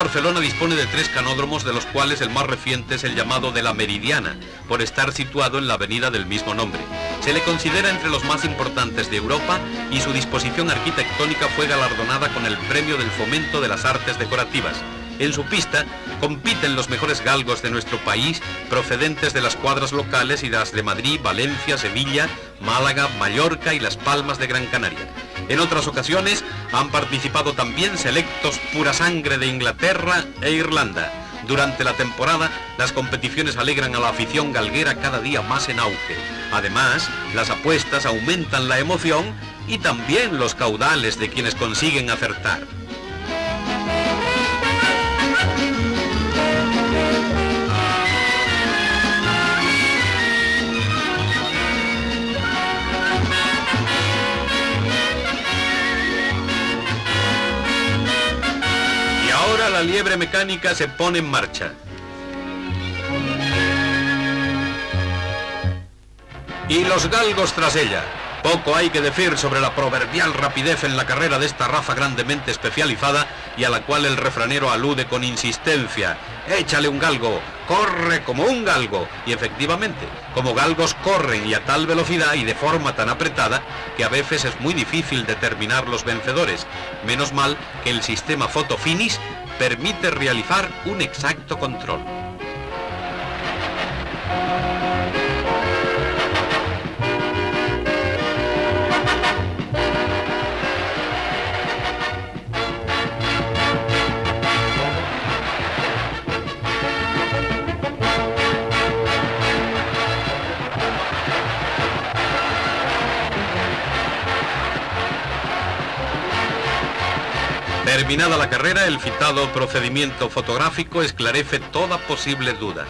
Barcelona dispone de tres canódromos, de los cuales el más reciente es el llamado de la Meridiana, por estar situado en la avenida del mismo nombre. Se le considera entre los más importantes de Europa y su disposición arquitectónica fue galardonada con el Premio del Fomento de las Artes Decorativas. En su pista compiten los mejores galgos de nuestro país, procedentes de las cuadras locales y las de Madrid, Valencia, Sevilla, Málaga, Mallorca y Las Palmas de Gran Canaria. En otras ocasiones han participado también selectos pura sangre de Inglaterra e Irlanda. Durante la temporada, las competiciones alegran a la afición galguera cada día más en auge. Además, las apuestas aumentan la emoción y también los caudales de quienes consiguen acertar. La liebre mecánica se pone en marcha. Y los galgos tras ella. Poco hay que decir sobre la proverbial rapidez en la carrera de esta raza grandemente especializada y a la cual el refranero alude con insistencia. Échale un galgo, corre como un galgo. Y efectivamente, como galgos corren y a tal velocidad y de forma tan apretada que a veces es muy difícil determinar los vencedores. Menos mal que el sistema Fotofinish permite realizar un exacto control. Terminada la carrera, el citado procedimiento fotográfico esclarece toda posible duda.